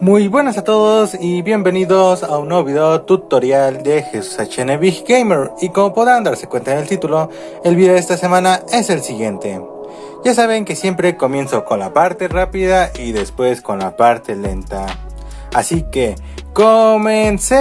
Muy buenas a todos y bienvenidos a un nuevo video tutorial de Jesús HN Big Gamer y como podrán darse cuenta en el título, el video de esta semana es el siguiente. Ya saben que siempre comienzo con la parte rápida y después con la parte lenta. Así que, ¡comencemos!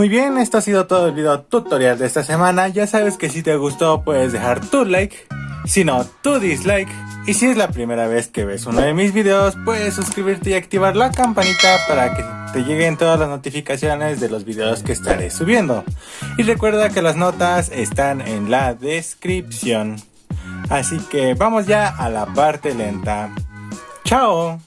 Muy bien, esto ha sido todo el video tutorial de esta semana. Ya sabes que si te gustó puedes dejar tu like, si no, tu dislike. Y si es la primera vez que ves uno de mis videos, puedes suscribirte y activar la campanita para que te lleguen todas las notificaciones de los videos que estaré subiendo. Y recuerda que las notas están en la descripción. Así que vamos ya a la parte lenta. ¡Chao!